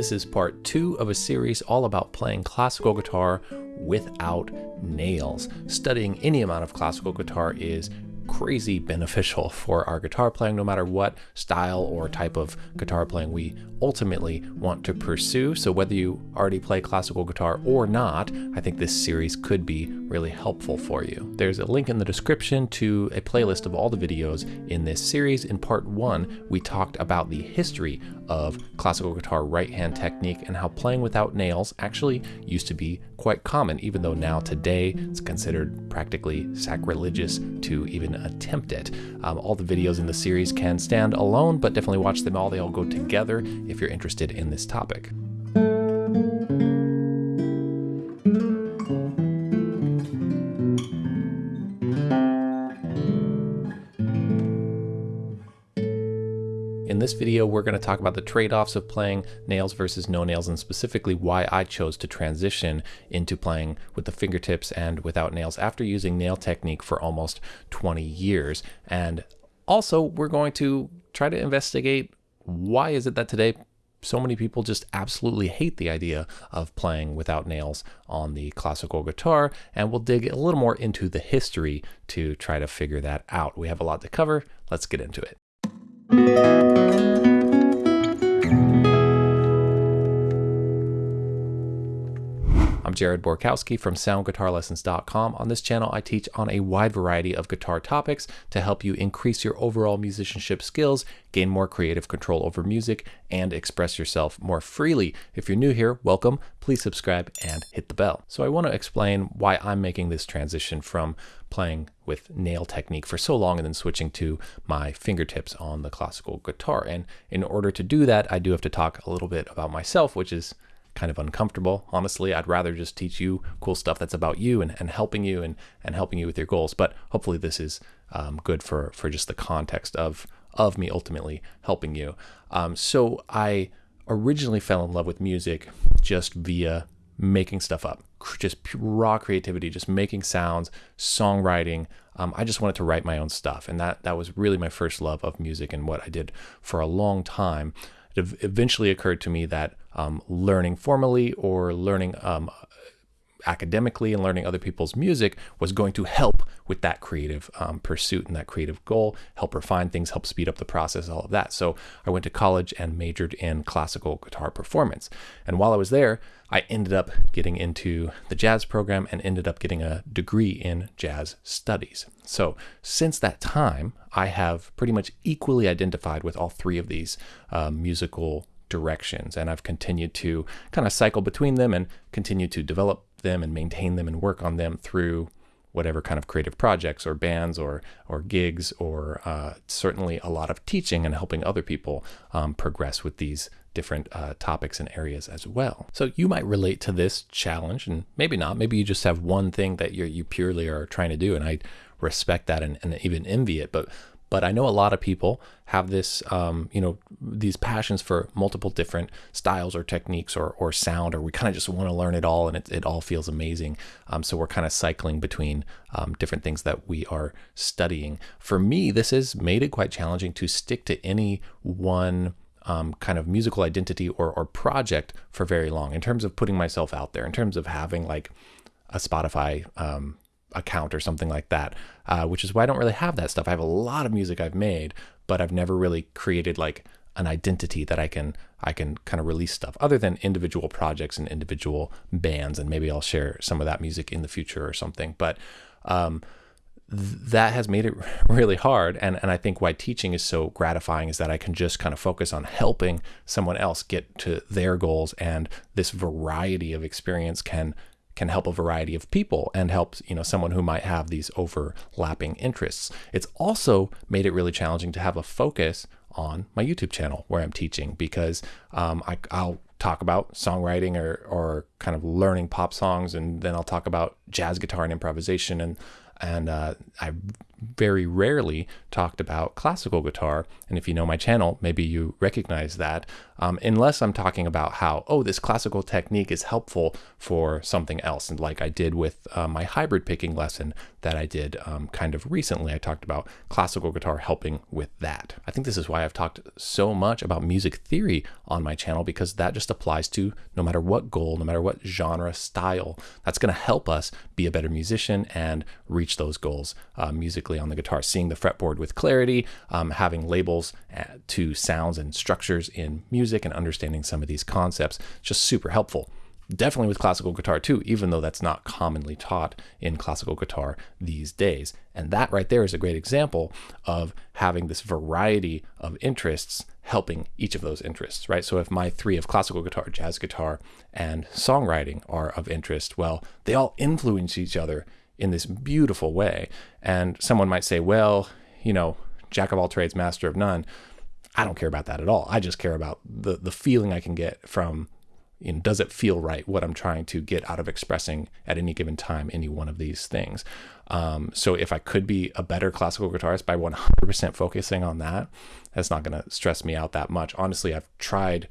This is part two of a series all about playing classical guitar without nails. Studying any amount of classical guitar is crazy beneficial for our guitar playing, no matter what style or type of guitar playing we ultimately want to pursue. So whether you already play classical guitar or not, I think this series could be really helpful for you. There's a link in the description to a playlist of all the videos in this series. In part one, we talked about the history of classical guitar right hand technique and how playing without nails actually used to be quite common, even though now today it's considered practically sacrilegious to even attempt it. Um, all the videos in the series can stand alone, but definitely watch them all. They all go together if you're interested in this topic. This video, we're going to talk about the trade-offs of playing nails versus no nails and specifically why I chose to transition into playing with the fingertips and without nails after using nail technique for almost 20 years. And also, we're going to try to investigate why is it that today so many people just absolutely hate the idea of playing without nails on the classical guitar, and we'll dig a little more into the history to try to figure that out. We have a lot to cover. Let's get into it. I'm Jared Borkowski from SoundGuitarLessons.com. On this channel, I teach on a wide variety of guitar topics to help you increase your overall musicianship skills, gain more creative control over music, and express yourself more freely. If you're new here, welcome. Please subscribe and hit the bell. So I want to explain why I'm making this transition from playing with nail technique for so long and then switching to my fingertips on the classical guitar. And in order to do that, I do have to talk a little bit about myself, which is kind of uncomfortable. Honestly, I'd rather just teach you cool stuff that's about you and, and helping you and, and helping you with your goals. But hopefully this is um, good for, for just the context of, of me ultimately helping you. Um, so I originally fell in love with music just via making stuff up, just raw creativity, just making sounds, songwriting. Um, I just wanted to write my own stuff. And that, that was really my first love of music and what I did for a long time it eventually occurred to me that um, learning formally or learning um, academically and learning other people's music was going to help with that creative um, pursuit and that creative goal, help refine things, help speed up the process, all of that. So I went to college and majored in classical guitar performance. And while I was there, I ended up getting into the jazz program and ended up getting a degree in jazz studies. So since that time, I have pretty much equally identified with all three of these uh, musical directions. And I've continued to kind of cycle between them and continue to develop them and maintain them and work on them through whatever kind of creative projects or bands or or gigs or uh, certainly a lot of teaching and helping other people um, progress with these different uh, topics and areas as well. So you might relate to this challenge and maybe not. Maybe you just have one thing that you you purely are trying to do and I respect that and, and even envy it. But but I know a lot of people have this, um, you know, these passions for multiple different styles or techniques or, or sound, or we kind of just want to learn it all and it, it all feels amazing. Um, so we're kind of cycling between um, different things that we are studying. For me, this has made it quite challenging to stick to any one um, kind of musical identity or, or project for very long in terms of putting myself out there, in terms of having like a Spotify um, account or something like that, uh, which is why I don't really have that stuff. I have a lot of music I've made, but I've never really created like an identity that I can I can kind of release stuff other than individual projects and individual bands, and maybe I'll share some of that music in the future or something. But um, that has made it really hard. And, and I think why teaching is so gratifying is that I can just kind of focus on helping someone else get to their goals. And this variety of experience can can help a variety of people and helps you know someone who might have these overlapping interests. It's also made it really challenging to have a focus on my YouTube channel where I'm teaching because um, I, I'll talk about songwriting or, or kind of learning pop songs and then I'll talk about jazz guitar and improvisation and and uh, I very rarely talked about classical guitar. And if you know my channel, maybe you recognize that. Um, unless I'm talking about how, oh, this classical technique is helpful for something else. And like I did with uh, my hybrid picking lesson that I did um, kind of recently, I talked about classical guitar helping with that. I think this is why I've talked so much about music theory on my channel because that just applies to no matter what goal, no matter what genre, style, that's going to help us be a better musician and reach those goals uh, musically on the guitar. Seeing the fretboard with clarity, um, having labels uh, to sounds and structures in music, and understanding some of these concepts, just super helpful definitely with classical guitar too, even though that's not commonly taught in classical guitar these days. And that right there is a great example of having this variety of interests helping each of those interests, right? So if my three of classical guitar, jazz guitar, and songwriting are of interest, well, they all influence each other in this beautiful way. And someone might say, well, you know, jack of all trades, master of none. I don't care about that at all. I just care about the the feeling I can get from you know, does it feel right what I'm trying to get out of expressing at any given time any one of these things. Um, so if I could be a better classical guitarist by 100% focusing on that, that's not going to stress me out that much. Honestly, I've tried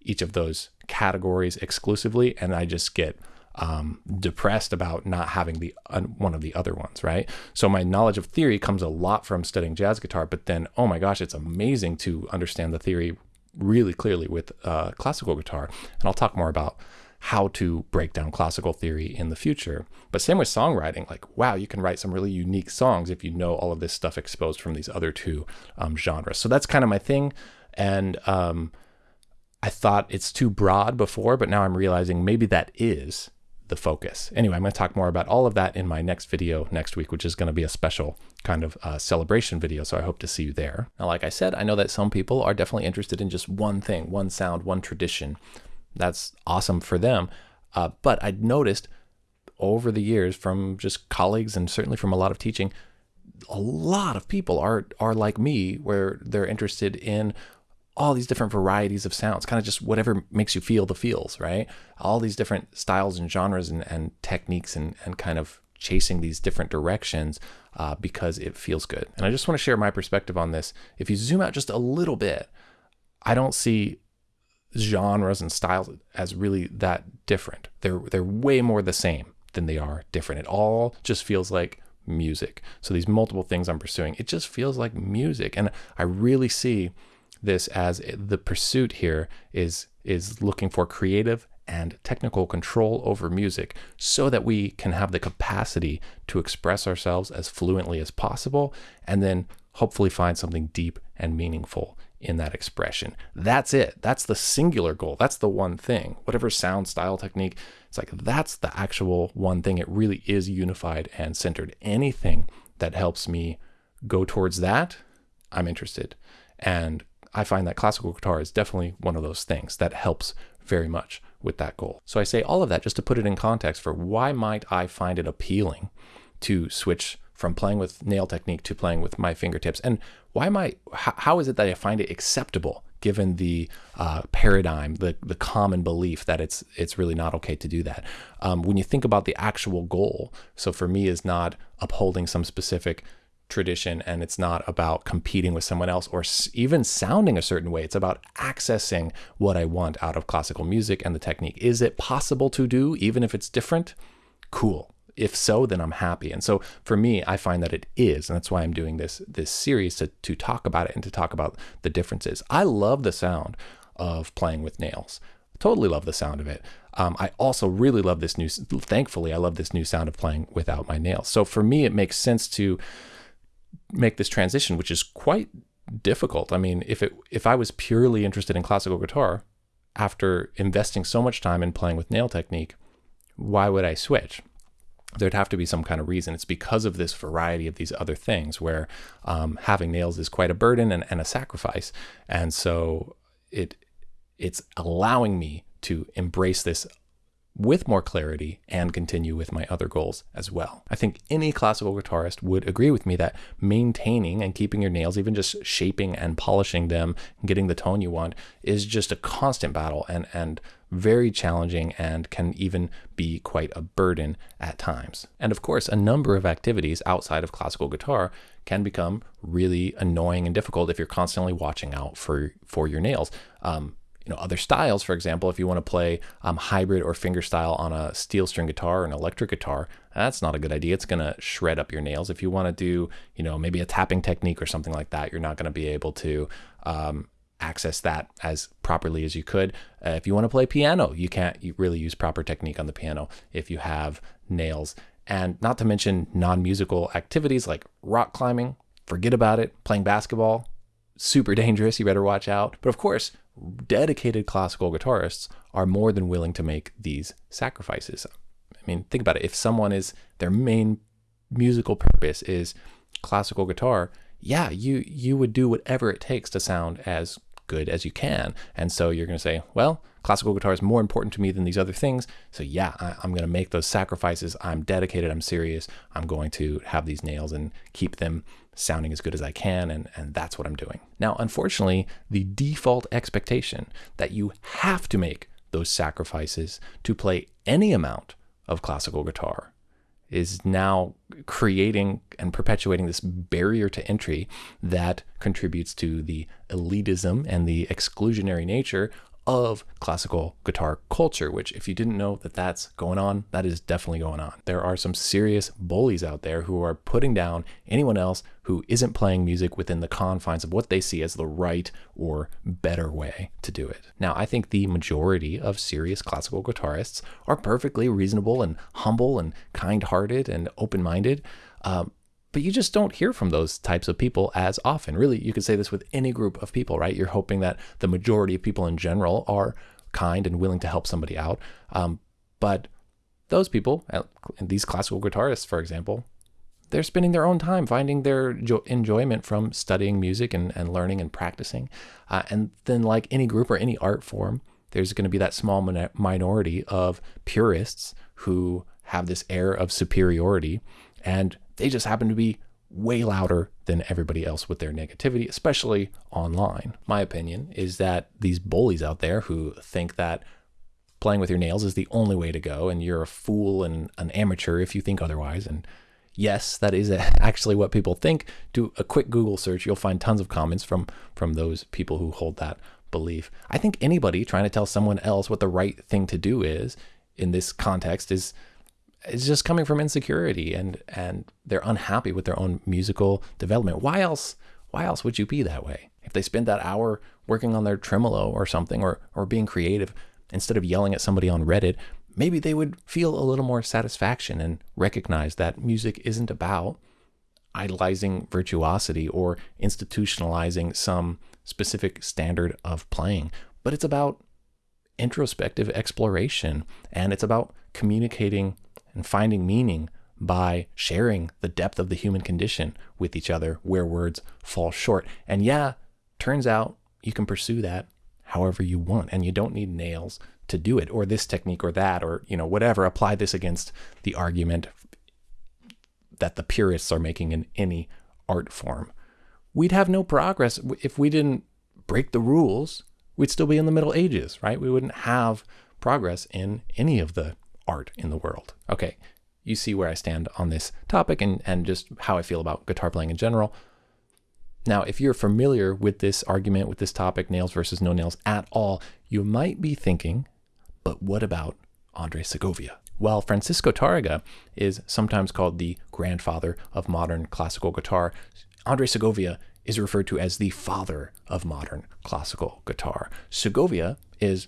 each of those categories exclusively, and I just get um, depressed about not having the uh, one of the other ones, right? So my knowledge of theory comes a lot from studying jazz guitar, but then oh my gosh, it's amazing to understand the theory really clearly with uh, classical guitar. And I'll talk more about how to break down classical theory in the future. But same with songwriting, like, wow, you can write some really unique songs if you know all of this stuff exposed from these other two um, genres. So that's kind of my thing. And um, I thought it's too broad before, but now I'm realizing maybe that is the focus. Anyway, I'm going to talk more about all of that in my next video next week, which is going to be a special kind of uh, celebration video. So I hope to see you there. Now, like I said, I know that some people are definitely interested in just one thing, one sound, one tradition. That's awesome for them. Uh, but I noticed over the years from just colleagues and certainly from a lot of teaching, a lot of people are are like me where they're interested in all these different varieties of sounds, kind of just whatever makes you feel the feels, right? All these different styles and genres and, and techniques and, and kind of chasing these different directions uh, because it feels good. And I just want to share my perspective on this. If you zoom out just a little bit, I don't see genres and styles as really that different. They're they're way more the same than they are different. It all just feels like music. So these multiple things I'm pursuing, it just feels like music. And I really see this as the pursuit here is is looking for creative and technical control over music so that we can have the capacity to express ourselves as fluently as possible and then hopefully find something deep and meaningful in that expression. That's it. That's the singular goal. That's the one thing. Whatever sound, style, technique, it's like that's the actual one thing. It really is unified and centered. Anything that helps me go towards that, I'm interested. And I find that classical guitar is definitely one of those things that helps very much with that goal. So I say all of that just to put it in context for why might I find it appealing to switch from playing with nail technique to playing with my fingertips and why am I how is it that I find it acceptable given the uh, paradigm the the common belief that it's it's really not okay to do that um, when you think about the actual goal so for me is not upholding some specific tradition and it's not about competing with someone else or even sounding a certain way. It's about accessing what I want out of classical music and the technique. Is it possible to do even if it's different? Cool. If so, then I'm happy. And so for me, I find that it is, and that's why I'm doing this this series to to talk about it and to talk about the differences. I love the sound of playing with nails. Totally love the sound of it. Um, I also really love this new. Thankfully, I love this new sound of playing without my nails. So for me, it makes sense to make this transition, which is quite difficult. I mean, if it if I was purely interested in classical guitar, after investing so much time in playing with nail technique, why would I switch? There'd have to be some kind of reason. It's because of this variety of these other things where um, having nails is quite a burden and, and a sacrifice. And so it it's allowing me to embrace this with more clarity and continue with my other goals as well. I think any classical guitarist would agree with me that maintaining and keeping your nails, even just shaping and polishing them, and getting the tone you want, is just a constant battle and and very challenging and can even be quite a burden at times. And of course, a number of activities outside of classical guitar can become really annoying and difficult if you're constantly watching out for for your nails. Um, you know, other styles, for example, if you want to play um, hybrid or fingerstyle on a steel string guitar or an electric guitar, that's not a good idea. It's going to shred up your nails. If you want to do, you know, maybe a tapping technique or something like that, you're not going to be able to um, access that as properly as you could. Uh, if you want to play piano, you can't really use proper technique on the piano if you have nails. And not to mention non musical activities like rock climbing, forget about it. Playing basketball, super dangerous. You better watch out. But of course, dedicated classical guitarists are more than willing to make these sacrifices. I mean, think about it. If someone is their main musical purpose is classical guitar, yeah, you you would do whatever it takes to sound as good as you can. And so you're going to say, well, classical guitar is more important to me than these other things. So yeah, I, am going to make those sacrifices. I'm dedicated. I'm serious. I'm going to have these nails and keep them sounding as good as I can, and, and that's what I'm doing. Now, unfortunately, the default expectation that you have to make those sacrifices to play any amount of classical guitar is now creating and perpetuating this barrier to entry that contributes to the elitism and the exclusionary nature of classical guitar culture, which if you didn't know that that's going on, that is definitely going on. There are some serious bullies out there who are putting down anyone else who isn't playing music within the confines of what they see as the right or better way to do it. Now, I think the majority of serious classical guitarists are perfectly reasonable and humble and kind-hearted and open-minded. Um, but you just don't hear from those types of people as often. Really, you could say this with any group of people, right? You're hoping that the majority of people in general are kind and willing to help somebody out. Um, but those people, these classical guitarists, for example, they're spending their own time finding their enjoyment from studying music and, and learning and practicing. Uh, and then, like any group or any art form, there's going to be that small minority of purists who have this air of superiority and they just happen to be way louder than everybody else with their negativity, especially online. My opinion is that these bullies out there who think that playing with your nails is the only way to go and you're a fool and an amateur if you think otherwise. And yes, that is actually what people think. Do a quick Google search, you'll find tons of comments from from those people who hold that belief. I think anybody trying to tell someone else what the right thing to do is in this context is it's just coming from insecurity and and they're unhappy with their own musical development. Why else why else would you be that way? If they spend that hour working on their tremolo or something or or being creative instead of yelling at somebody on Reddit, maybe they would feel a little more satisfaction and recognize that music isn't about idolizing virtuosity or institutionalizing some specific standard of playing, but it's about introspective exploration and it's about communicating and finding meaning by sharing the depth of the human condition with each other where words fall short. And yeah, turns out you can pursue that however you want and you don't need nails to do it or this technique or that or you know whatever apply this against the argument that the purists are making in any art form. We'd have no progress if we didn't break the rules. We'd still be in the Middle Ages, right? We wouldn't have progress in any of the art in the world. Okay, you see where I stand on this topic and, and just how I feel about guitar playing in general. Now, if you're familiar with this argument, with this topic, nails versus no nails at all, you might be thinking, but what about Andre Segovia? Well, Francisco Tarrega is sometimes called the grandfather of modern classical guitar, Andre Segovia is referred to as the father of modern classical guitar. Segovia is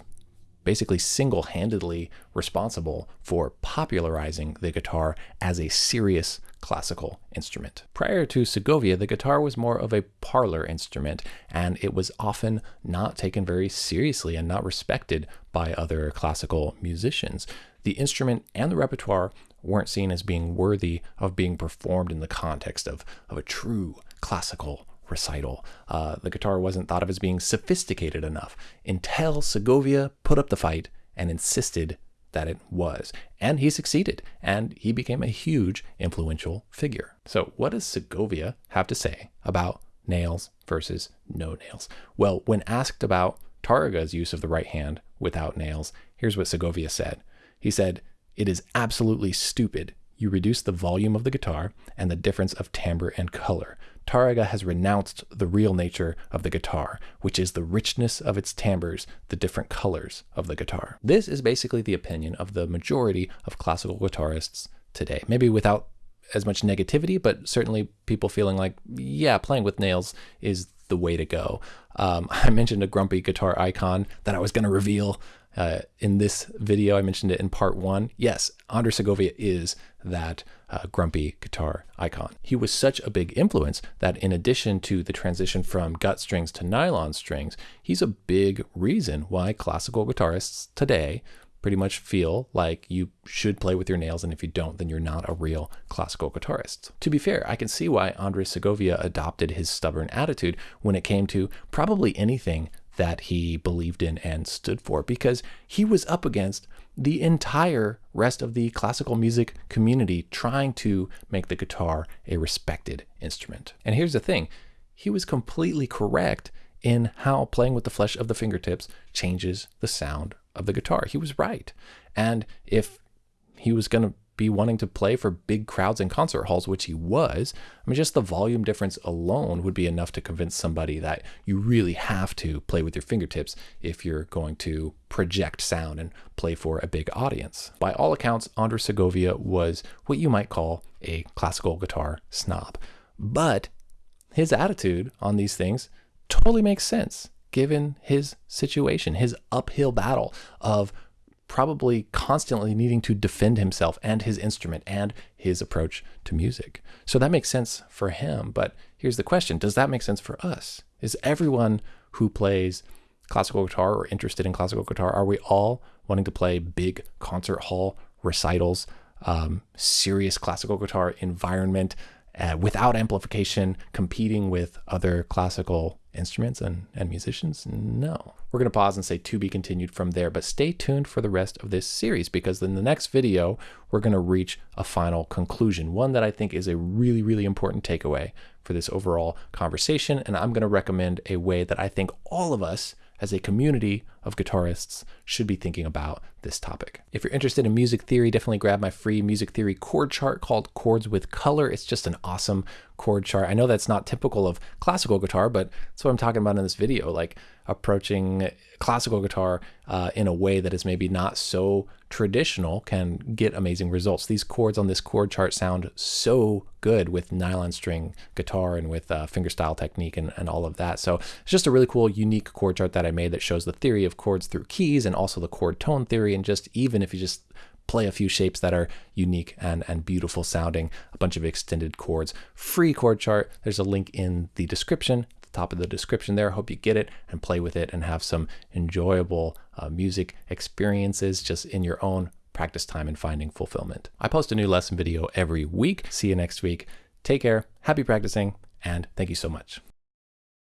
basically single handedly responsible for popularizing the guitar as a serious classical instrument. Prior to Segovia, the guitar was more of a parlor instrument, and it was often not taken very seriously and not respected by other classical musicians. The instrument and the repertoire weren't seen as being worthy of being performed in the context of, of a true classical recital. Uh, the guitar wasn't thought of as being sophisticated enough until Segovia put up the fight and insisted that it was. And he succeeded, and he became a huge influential figure. So, what does Segovia have to say about nails versus no nails? Well, when asked about Tarrega's use of the right hand without nails, here's what Segovia said. He said, It is absolutely stupid. You reduce the volume of the guitar and the difference of timbre and color. Tarrega has renounced the real nature of the guitar, which is the richness of its timbres, the different colors of the guitar. This is basically the opinion of the majority of classical guitarists today. Maybe without as much negativity, but certainly people feeling like, yeah, playing with nails is the way to go. Um, I mentioned a grumpy guitar icon that I was going to reveal uh, in this video. I mentioned it in part one. Yes, Andre Segovia is that uh, grumpy guitar icon. He was such a big influence that in addition to the transition from gut strings to nylon strings, he's a big reason why classical guitarists today pretty much feel like you should play with your nails, and if you don't, then you're not a real classical guitarist. To be fair, I can see why Andres Segovia adopted his stubborn attitude when it came to probably anything that he believed in and stood for, because he was up against the entire rest of the classical music community trying to make the guitar a respected instrument. And here's the thing he was completely correct in how playing with the flesh of the fingertips changes the sound of the guitar. He was right. And if he was going to be wanting to play for big crowds in concert halls, which he was, I mean, just the volume difference alone would be enough to convince somebody that you really have to play with your fingertips if you're going to project sound and play for a big audience. By all accounts, Andres Segovia was what you might call a classical guitar snob. But his attitude on these things totally makes sense given his situation, his uphill battle of probably constantly needing to defend himself and his instrument and his approach to music. So that makes sense for him. But here's the question Does that make sense for us? Is everyone who plays classical guitar or interested in classical guitar, are we all wanting to play big concert hall recitals, um, serious classical guitar environment? Uh, without amplification, competing with other classical instruments and, and musicians? No. We're going to pause and say to be continued from there, but stay tuned for the rest of this series because in the next video, we're going to reach a final conclusion, one that I think is a really, really important takeaway for this overall conversation. And I'm going to recommend a way that I think all of us as a community of guitarists should be thinking about this topic. If you're interested in music theory, definitely grab my free music theory chord chart called Chords with Color. It's just an awesome chord chart. I know that's not typical of classical guitar, but that's what I'm talking about in this video, like approaching classical guitar uh, in a way that is maybe not so traditional can get amazing results. These chords on this chord chart sound so good with nylon string guitar and with uh, fingerstyle technique and, and all of that. So it's just a really cool, unique chord chart that I made that shows the theory of chords through keys and also the chord tone theory. And just even if you just play a few shapes that are unique and, and beautiful sounding, a bunch of extended chords. Free chord chart. There's a link in the description, the top of the description there. Hope you get it and play with it and have some enjoyable uh, music experiences just in your own practice time and finding fulfillment. I post a new lesson video every week. See you next week. Take care, happy practicing, and thank you so much.